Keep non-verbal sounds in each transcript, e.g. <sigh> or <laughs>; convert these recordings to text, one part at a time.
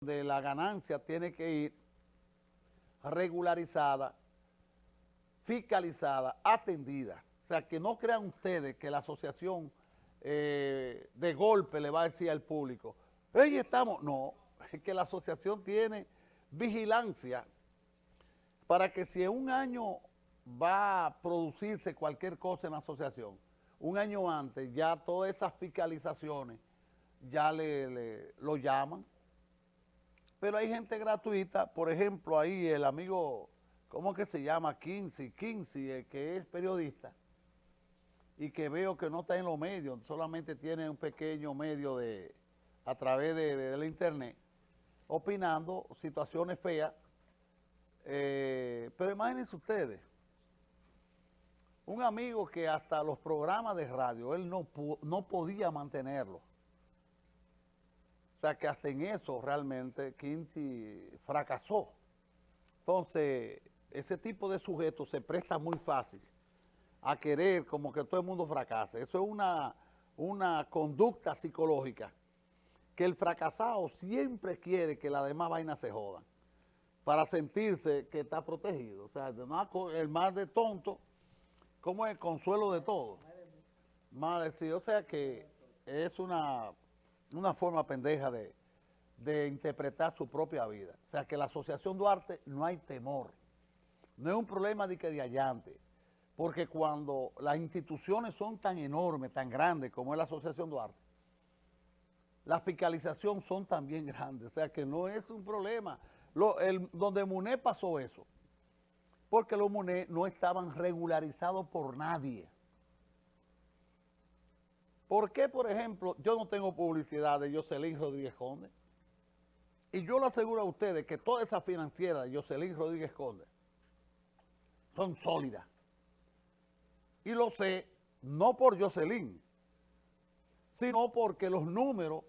de la ganancia tiene que ir regularizada, fiscalizada, atendida. O sea, que no crean ustedes que la asociación eh, de golpe le va a decir al público, ahí estamos. No, <laughs> es que la asociación tiene vigilancia para que si en un año va a producirse cualquier cosa en la asociación, un año antes ya todas esas fiscalizaciones ya le, lo llaman. Pero hay gente gratuita, por ejemplo, ahí el amigo, ¿cómo que se llama? Kinsey, Kinsey, que es periodista, y que veo que no está en los medios, solamente tiene un pequeño medio de a través de, la internet, opinando situaciones feas. Eh, pero imagínense ustedes, un amigo que hasta los programas de radio, él no, no podía mantenerlo. O sea que hasta en eso realmente Kinsey fracasó. Entonces, ese tipo de sujetos se presta muy fácil a querer como que todo el mundo fracase. Eso es una, una conducta psicológica que el fracasado siempre quiere que la demás vainas se jodan para sentirse que está protegido. O sea, el más de tonto, como el consuelo de todo. Más sí, o sea que es una una forma pendeja de, interpretar su propia vida. O sea, que la Asociación Duarte no hay temor. No es un problema de que de allante. Porque cuando las instituciones son tan enormes, tan grandes como es la Asociación Duarte, la fiscalización son también grandes. O sea, que no es un problema. donde MUNE pasó eso. Porque los MUNE no estaban regularizados por nadie. ¿Por qué, por ejemplo, yo no tengo publicidad de Jocelyn Rodríguez Conde? Y yo le aseguro a ustedes que todas esas financieras de Jocelyn Rodríguez Conde son sólidas. Y lo sé no por Jocelyn, sino porque los números,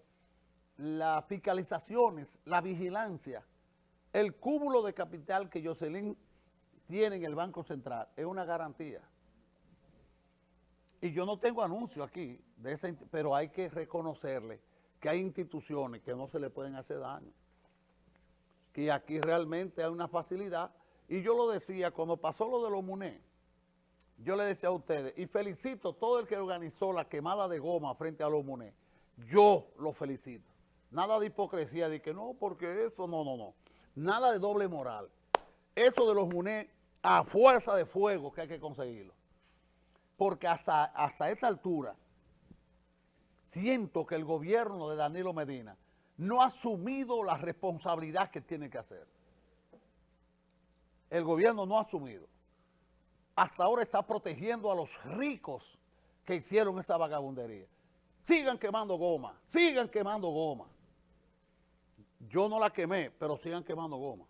las fiscalizaciones, la vigilancia, el cúmulo de capital que Jocelyn tiene en el Banco Central es una garantía. Y yo no tengo anuncio aquí, pero hay que reconocerle que hay instituciones que no se le pueden hacer daño. Que aquí realmente hay una facilidad. Y yo lo decía, cuando pasó lo de los MUNE, yo le decía a ustedes, y felicito todo el que organizó la quemada de goma frente a los MUNE. Yo lo felicito. Nada de hipocresía, de que no, porque eso, no, no, no. Nada de doble moral. Eso de los MUNE, a fuerza de fuego que hay que conseguirlo porque hasta, hasta esta altura siento que el gobierno de Danilo Medina no ha asumido la responsabilidad que tiene que hacer. El gobierno no ha asumido. Hasta ahora está protegiendo a los ricos que hicieron esa vagabundería. Sigan quemando goma, sigan quemando goma. Yo no la quemé, pero sigan quemando goma.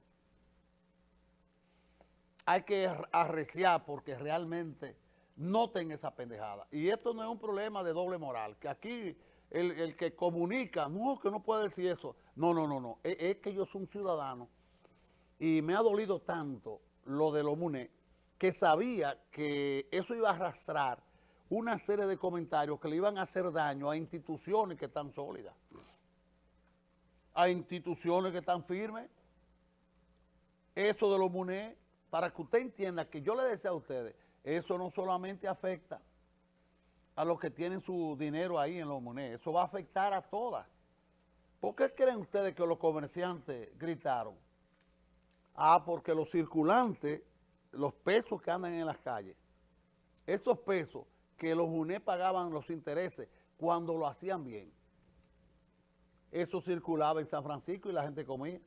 Hay que arreciar porque realmente noten esa pendejada. Y esto no es un problema de doble moral, que aquí el, que comunica, no, que no puede decir eso. No, no, no, no. Es, que yo soy un ciudadano y me ha dolido tanto lo de los MUNE que sabía que eso iba a arrastrar una serie de comentarios que le iban a hacer daño a instituciones que están sólidas, a instituciones que están firmes. Eso de los MUNE, para que usted entienda que yo le decía a ustedes, eso no solamente afecta a los que tienen su dinero ahí en los monedas, eso va a afectar a todas. ¿Por qué creen ustedes que los comerciantes gritaron? Ah, porque los circulantes, los pesos que andan en las calles, esos pesos que los UNE pagaban los intereses cuando lo hacían bien, eso circulaba en San Francisco y la gente comía.